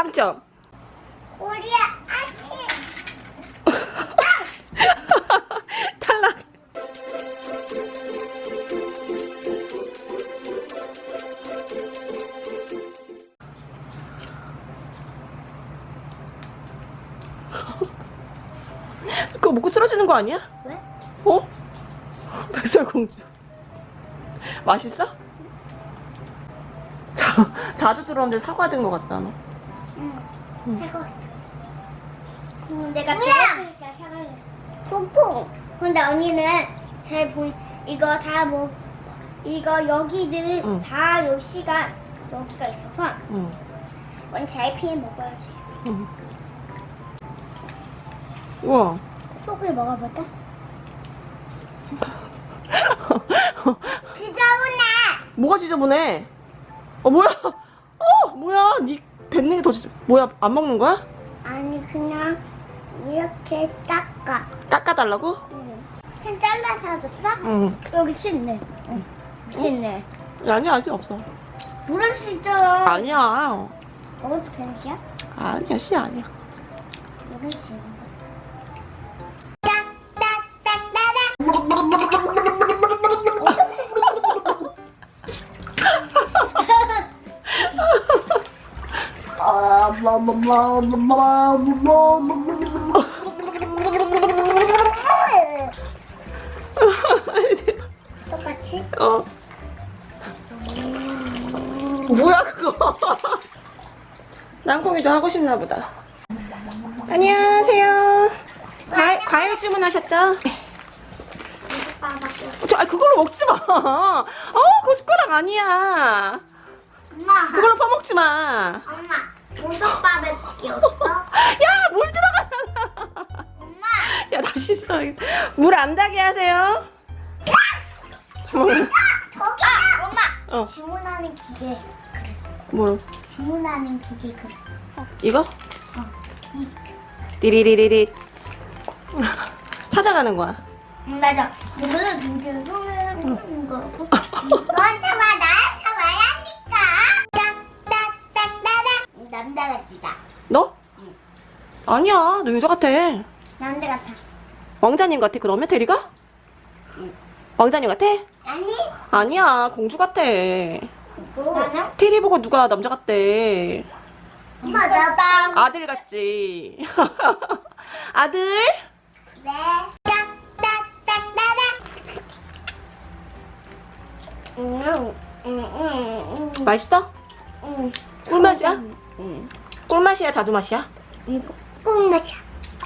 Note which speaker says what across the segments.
Speaker 1: 빵점. 우리 아침. 그거 먹고 쓰러지는 거 아니야?
Speaker 2: 왜?
Speaker 1: 어? 백설공주. 맛있어? 자, 자주 들어오는데 사과 된 거 같다 너.
Speaker 2: 응.
Speaker 1: 응.
Speaker 2: 해거. 응, 내가 배고프니까 사과해. 퐁퐁. 근데 언니는 잘 보이. 이거 다 뭐. 이거 여기는
Speaker 1: 응.
Speaker 2: 다 요 시간 여기가 있어서
Speaker 1: 응.
Speaker 2: 언니 잘 피해 먹어야지.
Speaker 1: 응. 우와.
Speaker 2: 속을 먹어볼까? 지저분해.
Speaker 1: 뭐가 지저분해? 어, 뭐야? 어, 뭐야? 니 뱉는 게 더 뭐야? 안 먹는 거야?
Speaker 2: 아니 그냥 이렇게 닦아.
Speaker 1: 깎아달라고?
Speaker 2: 응. 펜 잘라서 줬어?
Speaker 1: 응.
Speaker 2: 여기 씻네. 응. 씻네.
Speaker 1: 아니야, 아직 없어.
Speaker 2: 물을 수 있잖아.
Speaker 1: 아니야.
Speaker 2: 먹어도 되는 시야?
Speaker 1: 아니야, 씨 아니야.
Speaker 2: 물을 수 똑같이?
Speaker 1: 어. 뭐야 그거? 땅콩이도 하고 싶나 보다. 안녕하세요. 과일, 과일 주문하셨죠? 저, 아, 그걸로 먹지 마. 어, 그거 숟가락 아니야.
Speaker 2: 엄마,
Speaker 1: 그걸로 퍼먹지 마.
Speaker 2: 엄마, 모석밥에 끼웠어?
Speaker 1: 야, 물 들어가잖아.
Speaker 2: 엄마,
Speaker 1: 야, 다시 씻어야겠다. 물안 닿게 하세요. 잠깐만.
Speaker 2: 저기다! 엄마,
Speaker 1: 어,
Speaker 2: 주문하는 기계 그래.
Speaker 1: 뭐,
Speaker 2: 주문하는 기계 그래.
Speaker 1: 이거?
Speaker 2: 어, 이.
Speaker 1: 띠리리리리. 찾아가는 거야.
Speaker 2: 응, 맞아. 이거는 눈을 통하는 거고.
Speaker 1: 아니야, 너 여자 같아.
Speaker 2: 남자 같아.
Speaker 1: 왕자님 같아, 그러면 테리가?
Speaker 2: 응.
Speaker 1: 왕자님 같아?
Speaker 2: 아니?
Speaker 1: 아니야, 공주 같아.
Speaker 2: 뭐? 나는?
Speaker 1: 테리 보고 누가 남자 같대.
Speaker 2: 엄마, 나 빵.
Speaker 1: 아들 같지. 아들?
Speaker 2: 네.
Speaker 1: 맛있어?
Speaker 2: 응.
Speaker 1: 꿀맛이야?
Speaker 2: 응.
Speaker 1: 꿀맛이야, 자두맛이야?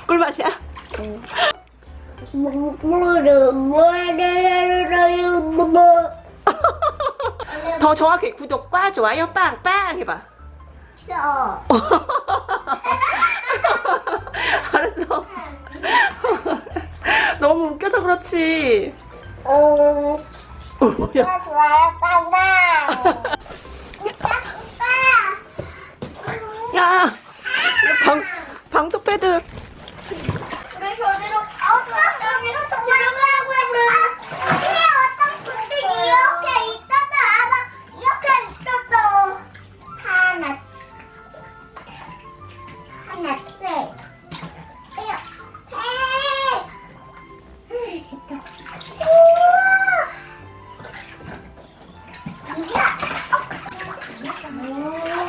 Speaker 1: 꿀맛이야?
Speaker 2: 뭐를
Speaker 1: 뭐더 정확히 구독과 좋아요 빵빵 해봐.
Speaker 2: 싫어.
Speaker 1: 알았어. 너무 웃겨서 그렇지.
Speaker 2: 어.
Speaker 1: 어, 뭐야?
Speaker 2: 좋아요, 빵빵.
Speaker 1: 야,
Speaker 2: Oh.